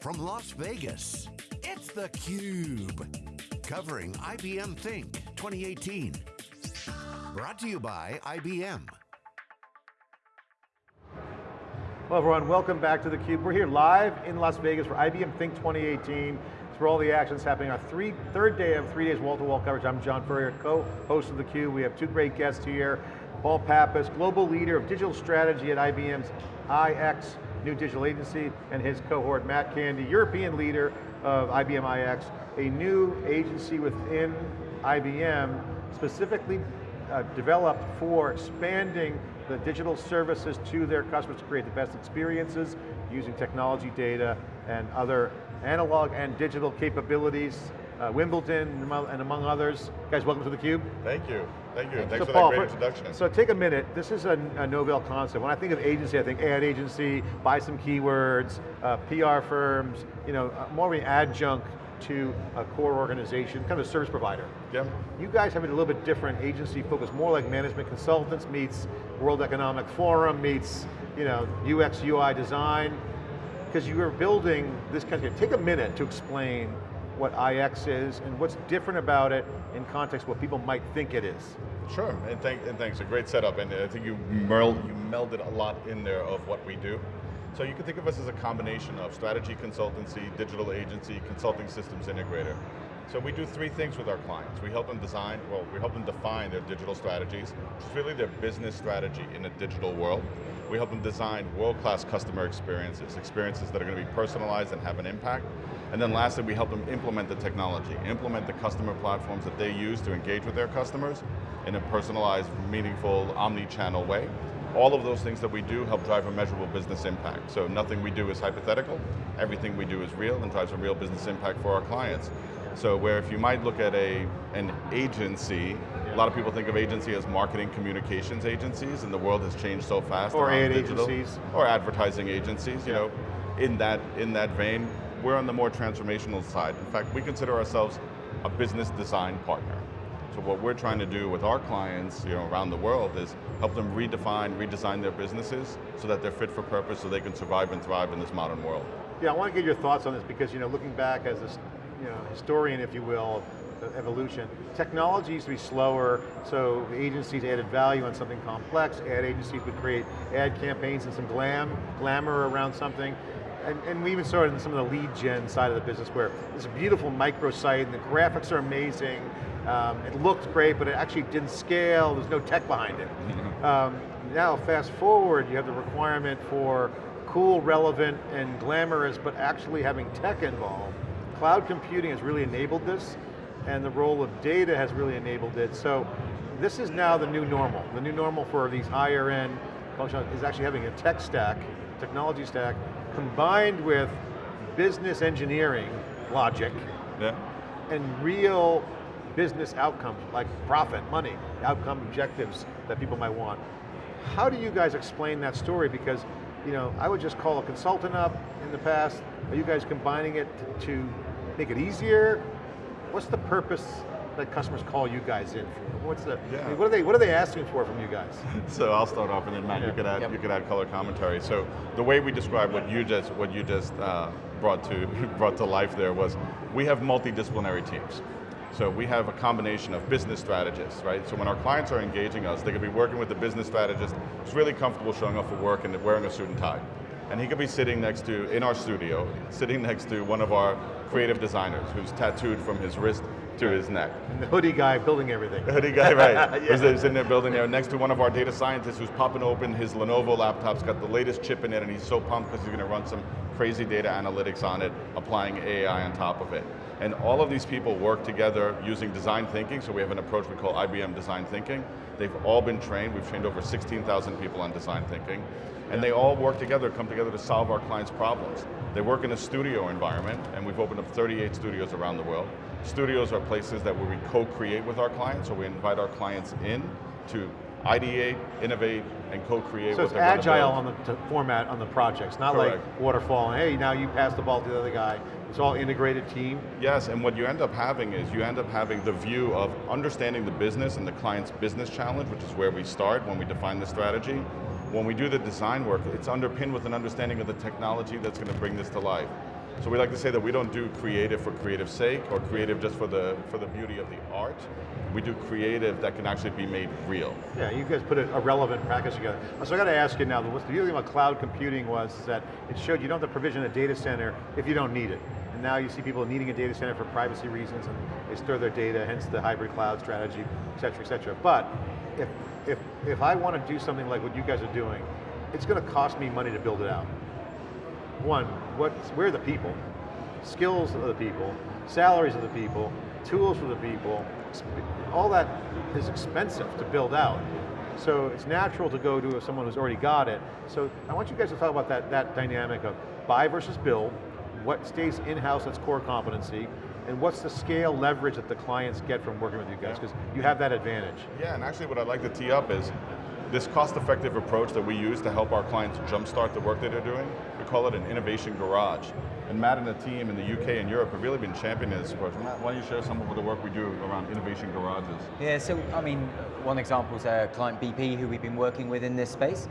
from Las Vegas, it's theCUBE. Covering IBM Think 2018. Brought to you by IBM. Hello everyone, welcome back to theCUBE. We're here live in Las Vegas for IBM Think 2018. It's where all the action's happening. Our three, third day of three days wall-to-wall -wall coverage. I'm John Furrier, co-host of theCUBE. We have two great guests here. Paul Pappas, global leader of digital strategy at IBM's iX, new digital agency, and his cohort, Matt Candy, European leader of IBM iX, a new agency within IBM, specifically uh, developed for expanding the digital services to their customers to create the best experiences using technology data and other analog and digital capabilities uh, Wimbledon, and among others. Guys, welcome to theCUBE. Thank you, thank you. Thanks so for Paul, that great introduction. So take a minute, this is a, a novel concept. When I think of agency, I think ad agency, buy some keywords, uh, PR firms, you know, uh, more of an adjunct to a core organization, kind of a service provider. Yeah. You guys have a little bit different agency focus, more like management consultants meets World Economic Forum, meets you know, UX, UI design, because you are building this kind of, take a minute to explain what iX is and what's different about it in context what people might think it is. Sure, and, thank, and thanks, a great setup, and I think you, you melded a lot in there of what we do. So you can think of us as a combination of strategy consultancy, digital agency, consulting systems integrator. So we do three things with our clients. We help them design, well, we help them define their digital strategies, which is really their business strategy in a digital world. We help them design world-class customer experiences, experiences that are going to be personalized and have an impact. And then lastly, we help them implement the technology, implement the customer platforms that they use to engage with their customers in a personalized, meaningful, omni-channel way. All of those things that we do help drive a measurable business impact. So nothing we do is hypothetical, everything we do is real and drives a real business impact for our clients. So where if you might look at a, an agency, a lot of people think of agency as marketing communications agencies and the world has changed so fast. Or ad digital, agencies. Or advertising agencies, you know. In that, in that vein, we're on the more transformational side. In fact, we consider ourselves a business design partner. So what we're trying to do with our clients you know, around the world is help them redefine, redesign their businesses so that they're fit for purpose so they can survive and thrive in this modern world. Yeah, I want to get your thoughts on this because you know, looking back as a you know, historian, if you will, evolution. Technology used to be slower, so agencies added value on something complex. Ad agencies would create ad campaigns and some glam, glamour around something. And, and, we even saw it in some of the lead gen side of the business where it's a beautiful microsite and the graphics are amazing. Um, it looked great, but it actually didn't scale. There's no tech behind it. Um, now, fast forward, you have the requirement for cool, relevant, and glamorous, but actually having tech involved. Cloud computing has really enabled this, and the role of data has really enabled it. So this is now the new normal. The new normal for these higher end is actually having a tech stack, technology stack, combined with business engineering logic, yeah. and real business outcomes, like profit, money, outcome objectives that people might want. How do you guys explain that story? Because you know, I would just call a consultant up in the past. Are you guys combining it to make it easier? What's the purpose that customers call you guys in for? What's the, yeah. I mean, what are they what are they asking for from you guys? so I'll start off and then Matt, yeah. you could add yep. you could add color commentary. So the way we describe what you just what you just uh, brought to brought to life there was we have multidisciplinary teams. So we have a combination of business strategists, right? So when our clients are engaging us, they could be working with a business strategist who's really comfortable showing up for work and wearing a suit and tie. And he could be sitting next to, in our studio, sitting next to one of our creative designers who's tattooed from his wrist to his neck. And the hoodie guy building everything. The hoodie guy, right. yeah. Who's sitting there building there next to one of our data scientists who's popping open his Lenovo laptop's got the latest chip in it and he's so pumped because he's going to run some crazy data analytics on it, applying AI on top of it. And all of these people work together using design thinking, so we have an approach we call IBM Design Thinking. They've all been trained, we've trained over 16,000 people on design thinking, and they all work together, come together to solve our clients' problems. They work in a studio environment, and we've opened up 38 studios around the world. Studios are places that where we co-create with our clients, so we invite our clients in to ideate, innovate, and co-create So it's agile on the format on the projects, not Correct. like waterfall, and hey, now you pass the ball to the other guy. It's all integrated team. Yes, and what you end up having is you end up having the view of understanding the business and the client's business challenge, which is where we start when we define the strategy. When we do the design work, it's underpinned with an understanding of the technology that's going to bring this to life. So we like to say that we don't do creative for creative sake or creative just for the, for the beauty of the art. We do creative that can actually be made real. Yeah, you guys put a, a relevant practice together. Uh, so I got to ask you now, the beauty about cloud computing was that it showed you don't have to provision a data center if you don't need it. And now you see people needing a data center for privacy reasons and they store their data, hence the hybrid cloud strategy, et cetera, et cetera. But if, if, if I want to do something like what you guys are doing, it's going to cost me money to build it out. One, what, where are the people? Skills of the people, salaries of the people, tools for the people, all that is expensive to build out. So it's natural to go to someone who's already got it. So I want you guys to talk about that, that dynamic of buy versus build, what stays in-house that's core competency, and what's the scale leverage that the clients get from working with you guys, because you have that advantage. Yeah, and actually what I'd like to tee up is this cost-effective approach that we use to help our clients jumpstart the work that they're doing, we call it an innovation garage. And Matt and the team in the UK and Europe have really been championing this approach. Matt, why don't you share some of the work we do around innovation garages? Yeah, so I mean, one example is our client BP who we've been working with in this space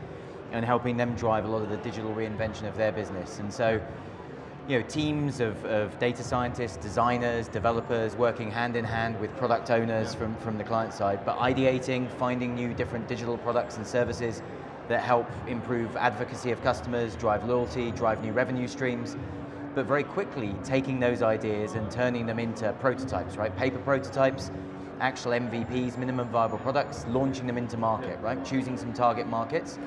and helping them drive a lot of the digital reinvention of their business. And so, you know, teams of, of data scientists, designers, developers working hand in hand with product owners yeah. from, from the client side, but ideating, finding new different digital products and services that help improve advocacy of customers, drive loyalty, drive new revenue streams, but very quickly taking those ideas and turning them into prototypes, right? Paper prototypes, actual MVPs, minimum viable products, launching them into market, right? Choosing some target markets,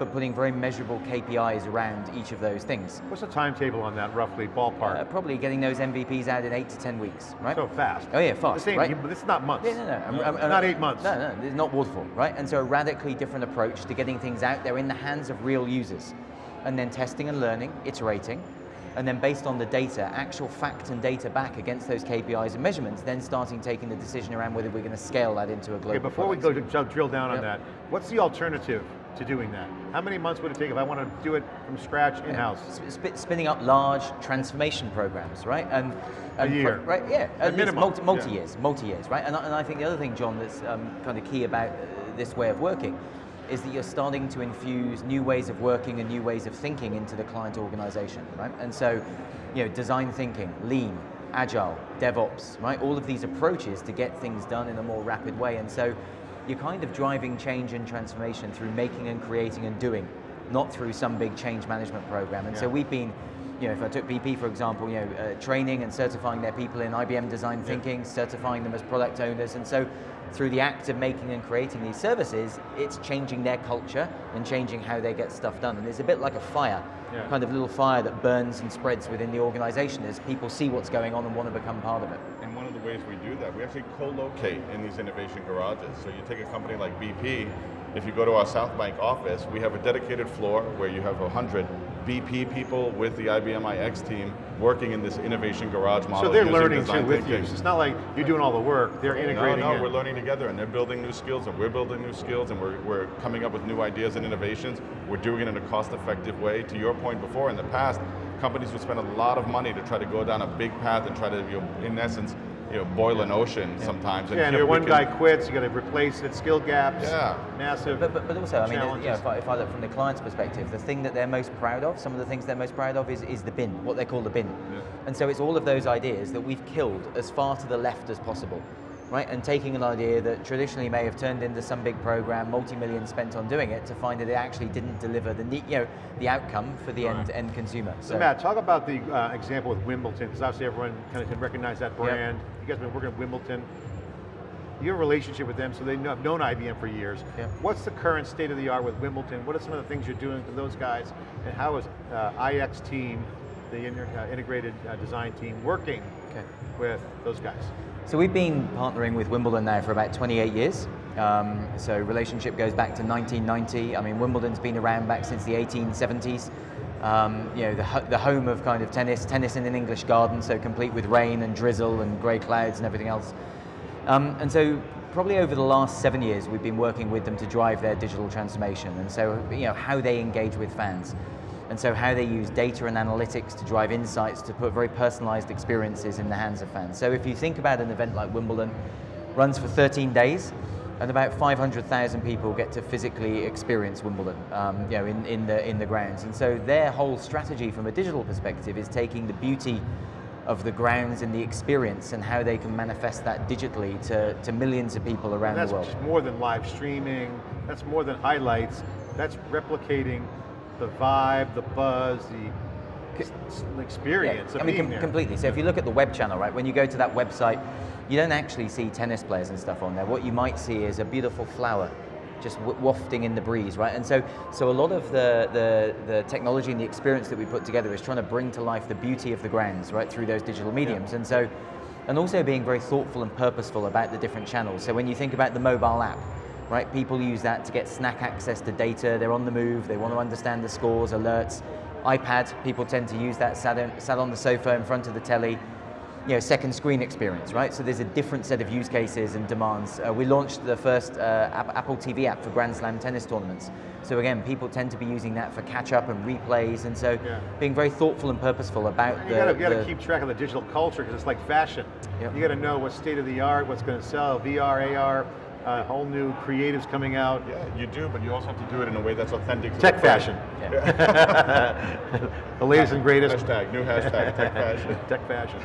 but putting very measurable KPIs around each of those things. What's the timetable on that, roughly, ballpark? Uh, probably getting those MVPs out in eight to 10 weeks, right? So fast. Oh yeah, fast, same, right? This is not months. Yeah, no, no. no. I'm, I'm, not eight months. No, no, it's not waterfall, right? And so a radically different approach to getting things out there in the hands of real users. And then testing and learning, iterating, and then based on the data, actual fact and data back against those KPIs and measurements, then starting taking the decision around whether we're going to scale that into a global Okay, before product. we go to drill down yep. on that, what's the alternative to doing that? How many months would it take if I want to do it from scratch in-house? Sp spinning up large transformation programs, right? And, and a year. right, yeah. At minimum. Multi, multi years, multi years, right? And, and I think the other thing, John, that's um, kind of key about this way of working is that you're starting to infuse new ways of working and new ways of thinking into the client organization, right? And so, you know, design thinking, lean, agile, DevOps, right? All of these approaches to get things done in a more rapid way. And so you're kind of driving change and transformation through making and creating and doing, not through some big change management program. And yeah. so we've been, you know, if I took BP for example, you know, uh, training and certifying their people in IBM design thinking, yeah. certifying them as product owners, and so through the act of making and creating these services, it's changing their culture and changing how they get stuff done. And it's a bit like a fire, yeah. kind of little fire that burns and spreads within the organization as people see what's going on and want to become part of it. Ways we do that, we actually co-locate in these innovation garages. So you take a company like BP, if you go to our South Bank office, we have a dedicated floor where you have 100 BP people with the IBM iX team working in this innovation garage model. So they're learning too with thinking. you. It's not like you're doing all the work, they're integrating No, no, we're learning together and they're building new skills and we're building new skills and we're, we're coming up with new ideas and innovations. We're doing it in a cost-effective way. To your point before, in the past, companies would spend a lot of money to try to go down a big path and try to, you know, in essence, you know, boil an ocean yeah. sometimes. And yeah, and if one guy quits, you got to replace it, skill gaps, yeah. massive But, but, but also, I mean, you know, if, I, if I look from the client's perspective, the thing that they're most proud of, some of the things they're most proud of is, is the bin, what they call the bin. Yeah. And so it's all of those ideas that we've killed as far to the left as possible right? And taking an idea that traditionally may have turned into some big program, multi-million spent on doing it, to find that it actually didn't deliver the you know the outcome for the right. end end consumer. So, so, Matt, talk about the uh, example with Wimbledon, because obviously everyone kind of can recognize that brand. Yep. You guys have been working at Wimbledon. You have a relationship with them, so they have known IBM for years. Yep. What's the current state of the art with Wimbledon? What are some of the things you're doing for those guys? And how is uh, iX team, the uh, integrated uh, design team, working okay. with those guys? So we've been partnering with Wimbledon now for about 28 years. Um, so relationship goes back to 1990. I mean, Wimbledon's been around back since the 1870s. Um, you know, the, the home of kind of tennis, tennis in an English garden, so complete with rain and drizzle and grey clouds and everything else. Um, and so probably over the last seven years, we've been working with them to drive their digital transformation. And so, you know, how they engage with fans and so how they use data and analytics to drive insights to put very personalized experiences in the hands of fans. So if you think about an event like Wimbledon, runs for 13 days, and about 500,000 people get to physically experience Wimbledon, um, you know, in, in, the, in the grounds. And so their whole strategy from a digital perspective is taking the beauty of the grounds and the experience and how they can manifest that digitally to, to millions of people around the world. That's more than live streaming, that's more than highlights, that's replicating the vibe, the buzz, the experience yeah, I mean, com there. completely. So if you look at the web channel, right, when you go to that website, you don't actually see tennis players and stuff on there. What you might see is a beautiful flower just wafting in the breeze, right? And so, so a lot of the, the, the, technology and the experience that we put together is trying to bring to life the beauty of the grounds, right, through those digital mediums. Yeah. And so, and also being very thoughtful and purposeful about the different channels. So when you think about the mobile app, right, people use that to get snack access to data, they're on the move, they want to understand the scores, alerts. iPad, people tend to use that sat on, sat on the sofa in front of the telly, you know, second screen experience, right? So there's a different set of use cases and demands. Uh, we launched the first uh, Apple TV app for Grand Slam tennis tournaments. So again, people tend to be using that for catch up and replays, and so yeah. being very thoughtful and purposeful about you the. You got to keep track of the digital culture because it's like fashion. Yep. You got to know what's state of the art, what's going to sell, VR, AR, uh, whole new creatives coming out. Yeah, you do, but you also have to do it in a way that's authentic. tech fashion. Yeah. the latest and greatest. Hashtag, new hashtag, tech fashion. tech fashion.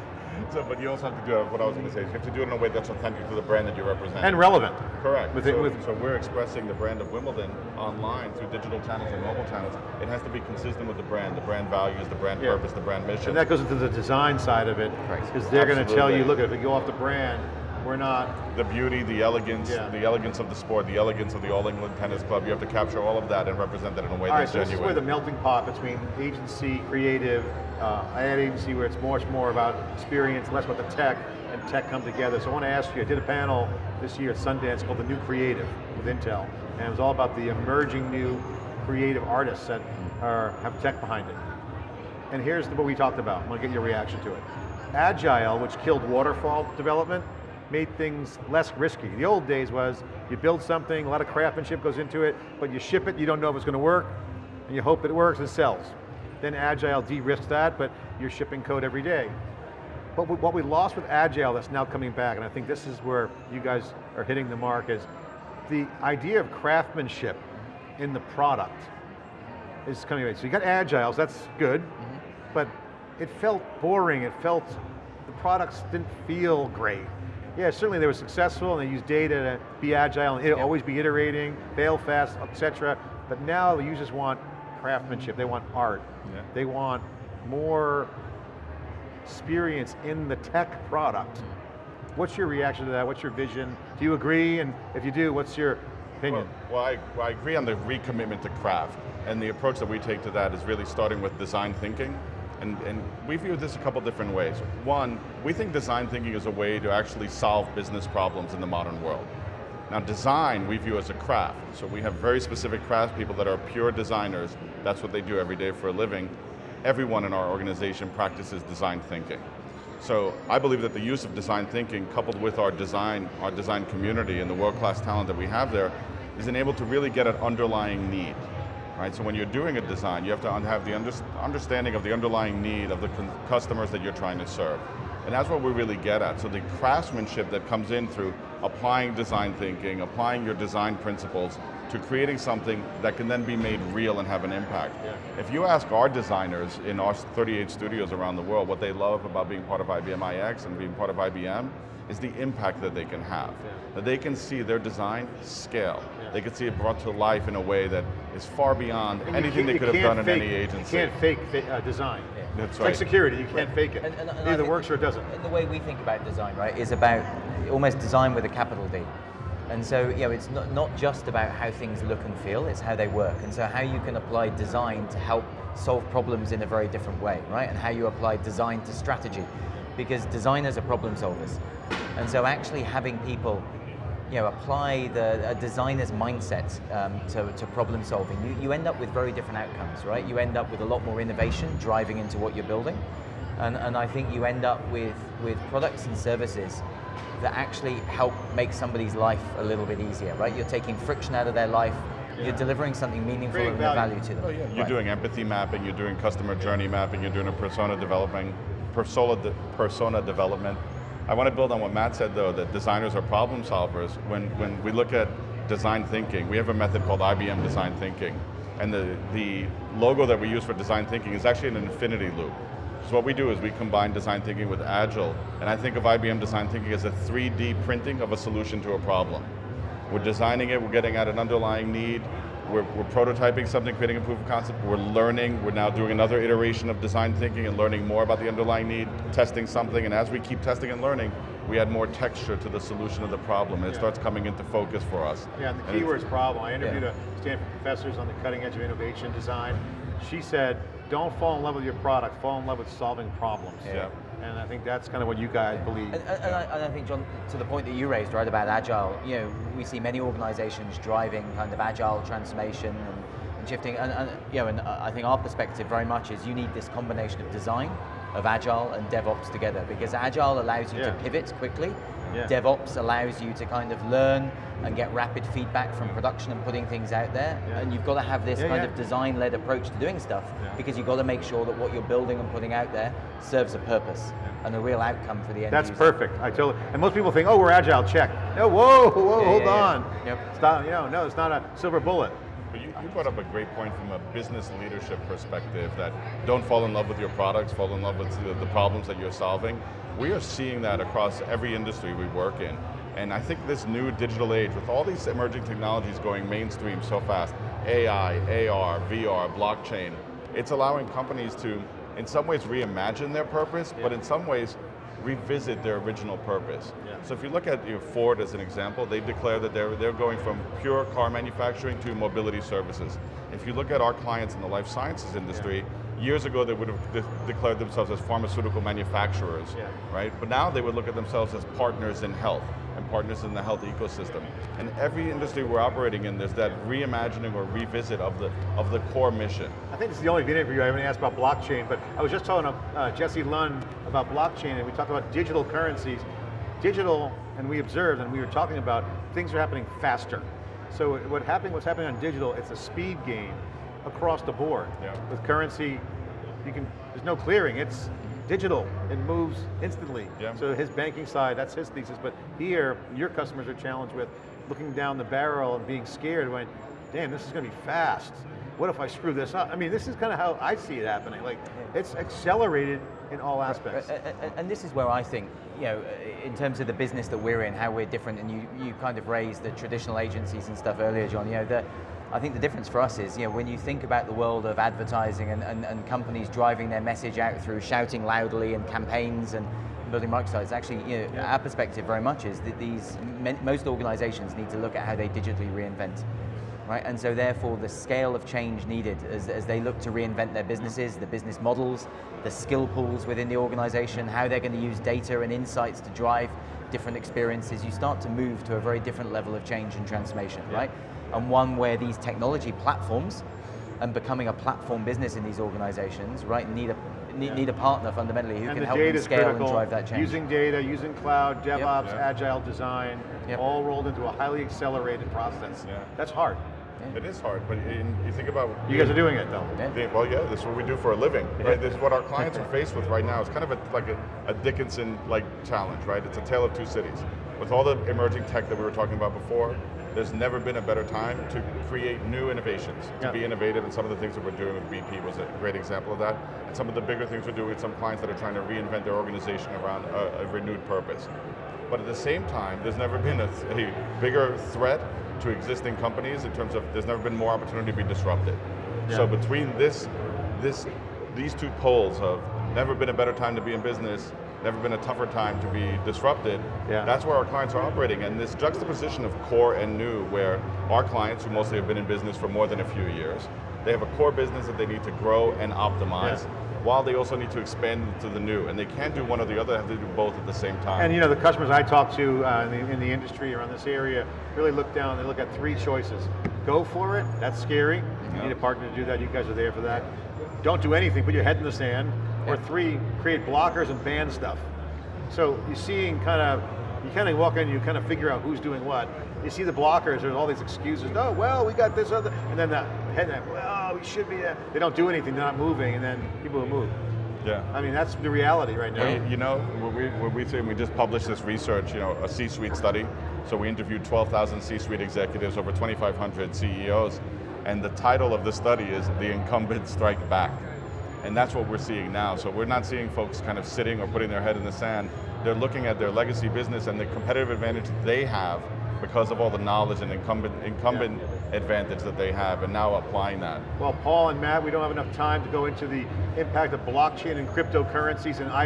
So, but you also have to do what I was going to say is you have to do it in a way that's authentic to the brand that you represent. And relevant. Correct. With so, it, with so we're expressing the brand of Wimbledon online through digital channels and mobile channels. It has to be consistent with the brand, the brand values, the brand yeah. purpose, the brand mission. And that goes into the design side of it, because they're going to tell you, look, if you go off the brand, we're not the beauty, the elegance, yeah. the elegance of the sport, the elegance of the All England Tennis Club. You have to capture all of that and represent that in a way all that's right, so genuine. This is where the melting pot between agency, creative, uh, ad agency, where it's much more about experience, less about the tech, and tech come together. So I want to ask you, I did a panel this year at Sundance called The New Creative with Intel, and it was all about the emerging new creative artists that are, have tech behind it. And here's what we talked about. I want to get your reaction to it. Agile, which killed waterfall development, made things less risky. The old days was, you build something, a lot of craftsmanship goes into it, but you ship it, you don't know if it's going to work, and you hope it works and sells. Then Agile de-risks that, but you're shipping code every day. But what we lost with Agile that's now coming back, and I think this is where you guys are hitting the mark, is the idea of craftsmanship in the product is coming back. So you got Agiles, that's good, mm -hmm. but it felt boring, it felt, the products didn't feel great. Yeah, certainly they were successful and they used data to be agile and always be iterating, fail fast, etc. But now the users want craftsmanship, they want art. Yeah. They want more experience in the tech product. Mm-hmm. What's your reaction to that? What's your vision? Do you agree? And if you do, what's your opinion? Well, well, I, well I agree on the recommitment to craft. And the approach that we take to that is really starting with design thinking and, and we view this a couple different ways. One, we think design thinking is a way to actually solve business problems in the modern world. Now design we view as a craft, so we have very specific craft people that are pure designers, that's what they do every day for a living. Everyone in our organization practices design thinking. So I believe that the use of design thinking coupled with our design, our design community and the world-class talent that we have there is enabled to really get an underlying need right? So when you're doing a design, you have to have the understanding of the underlying need of the customers that you're trying to serve. And that's what we really get at. So the craftsmanship that comes in through applying design thinking, applying your design principles to creating something that can then be made real and have an impact. Yeah. If you ask our designers in our 38 studios around the world what they love about being part of IBM iX and being part of IBM, is the impact that they can have. Yeah. That they can see their design scale. Yeah. They can see it brought to life in a way that is far beyond and anything they could have done fake, in any agency. You can't fake uh, design. Yeah. That's it's right. like security, you can't fake it. And, and, and Either works or it doesn't. And the way we think about design, right, is about almost design with a capital D. And so, you know, it's not, not just about how things look and feel, it's how they work. And so how you can apply design to help solve problems in a very different way, right? And how you apply design to strategy. Because designers are problem solvers. And so actually having people you know, apply the a designer's mindset um, to, to problem solving, you, you end up with very different outcomes, right? You end up with a lot more innovation driving into what you're building. And, and I think you end up with, with products and services that actually help make somebody's life a little bit easier, right? You're taking friction out of their life, yeah. you're delivering something meaningful and value. value to them. Oh, yeah. You're right. doing empathy mapping, you're doing customer journey mapping, you're doing a persona developing, persona, de persona development, I want to build on what Matt said though, that designers are problem solvers. When, when we look at design thinking, we have a method called IBM design thinking. And the, the logo that we use for design thinking is actually an infinity loop. So what we do is we combine design thinking with Agile, and I think of IBM design thinking as a 3D printing of a solution to a problem. We're designing it, we're getting at an underlying need, we're, we're, prototyping something, creating a proof of concept, we're learning, we're now doing another iteration of design thinking and learning more about the underlying need, testing something, and as we keep testing and learning, we add more texture to the solution of the problem, and it yeah. starts coming into focus for us. Yeah, and the keyword is problem. I interviewed yeah. a Stanford professors on the cutting edge of innovation design. She said, don't fall in love with your product, fall in love with solving problems. Yeah. And I think that's kind of what you guys believe. And, and, I, and, I, think, John, to the point that you raised, right, about agile, you know, we see many organizations driving kind of agile transformation and, and shifting, and, you know, and I think our perspective very much is you need this combination of design, of agile and DevOps together, because agile allows you yeah. to pivot quickly, yeah. DevOps allows you to kind of learn and get rapid feedback from production and putting things out there. Yeah. And you've got to have this kind of design-led approach to doing stuff because you've got to make sure that what you're building and putting out there serves a purpose and a real outcome for the end That's user. perfect. I totally, and most people think, oh, we're agile, check. No, whoa, whoa, hold on. Yep. Stop, you know, no, it's not a silver bullet. But you, you brought up a great point from a business leadership perspective that don't fall in love with your products, fall in love with the, the problems that you're solving. We are seeing that across every industry we work in. And I think this new digital age, with all these emerging technologies going mainstream so fast, AI, AR, VR, blockchain, it's allowing companies to, in some ways, reimagine their purpose, yeah. but in some ways, revisit their original purpose. So if you look at you know, Ford as an example, they declare that they're, they're going from pure car manufacturing to mobility services. If you look at our clients in the life sciences industry, yeah Years ago, they would have de declared themselves as pharmaceutical manufacturers, yeah. right? But now they would look at themselves as partners in health and partners in the health ecosystem. And every industry we're operating in, there's that reimagining or revisit of the of the core mission. I think this is the only you I haven't asked about blockchain, but I was just talking to uh, Jesse Lund about blockchain, and we talked about digital currencies. Digital, and we observed, and we were talking about, things are happening faster. So what happening, what's happening on digital, it's a speed game across the board. Yeah. With currency, you can, there's no clearing, it's digital, it moves instantly. Yeah. So his banking side, that's his thesis, but here, your customers are challenged with looking down the barrel and being scared, when, damn, this is going to be fast. What if I screw this up? I mean, this is kind of how I see it happening. Like, it's accelerated in all aspects. And this is where I think, you know, in terms of the business that we're in, how we're different, and you, you kind of raised the traditional agencies and stuff earlier, John, you know, the, I think the difference for us is, you know, when you think about the world of advertising and, and, and companies driving their message out through shouting loudly and campaigns and building microsites, actually, you know, yeah. our perspective very much is that these, most organizations need to look at how they digitally reinvent. Right, and so therefore the scale of change needed as, as they look to reinvent their businesses, the business models, the skill pools within the organization, how they're going to use data and insights to drive different experiences, you start to move to a very different level of change and transformation, yeah. right? and one where these technology platforms and becoming a platform business in these organizations, right, need a need, yeah. need a partner fundamentally who and can help them scale critical. and drive that change. Using data, using cloud, DevOps, yep. agile design, yep. all rolled into a highly accelerated process. Yeah. That's hard. Yeah. It is hard, but in, you think about... You guys are doing it though. Yeah. Well, yeah, this is what we do for a living, right? This is what our clients are faced with right now. It's kind of a, like a, a Dickinson-like challenge, right? It's a tale of two cities. With all the emerging tech that we were talking about before, there's never been a better time to create new innovations, to yeah. be innovative, and some of the things that we're doing with BP was a great example of that. And some of the bigger things we're doing with some clients that are trying to reinvent their organization around a, a renewed purpose. But at the same time, there's never been a, a, bigger threat to existing companies in terms of there's never been more opportunity to be disrupted. Yeah. So between this, this, these two poles of never been a better time to be in business never been a tougher time to be disrupted. Yeah. That's where our clients are operating. And this juxtaposition of core and new, where our clients, who mostly have been in business for more than a few years, they have a core business that they need to grow and optimize. Yeah while they also need to expand to the new. And they can't do one or the other, they have to do both at the same time. And you know, the customers I talk to uh, in, the, in, the, industry around this area really look down, they look at three choices. Go for it, that's scary. You need a partner to do that, you guys are there for that. Don't do anything, put your head in the sand. Or three, create blockers and ban stuff. So you're seeing kind of, you kind of walk in and you kind of figure out who's doing what. You see the blockers, there's all these excuses. Oh, well, we got this other, and then the head, well, we should be there. They don't do anything, they're not moving, and then people will move. Yeah. I mean, that's the reality right now. You know, what we, what we say, we just published this research, you know, a C-suite study. So we interviewed 12,000 C-suite executives, over 2,500 CEOs, and the title of the study is The Incumbent Strike Back. And that's what we're seeing now. So we're not seeing folks kind of sitting or putting their head in the sand. They're looking at their legacy business and the competitive advantage they have because of all the knowledge and incumbent, incumbent advantage that they have, and now applying that. Well, Paul and Matt, we don't have enough time to go into the impact of blockchain and cryptocurrencies and I,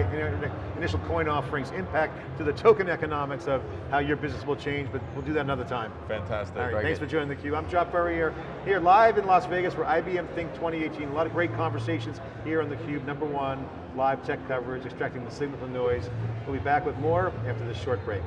initial coin offerings, impact to the token economics of how your business will change, but we'll do that another time. Fantastic. All right, Very thanks good. for joining theCUBE. I'm John Furrier, here live in Las Vegas for IBM Think 2018. A lot of great conversations here on theCUBE, number one, live tech coverage, extracting the signal from noise. We'll be back with more after this short break.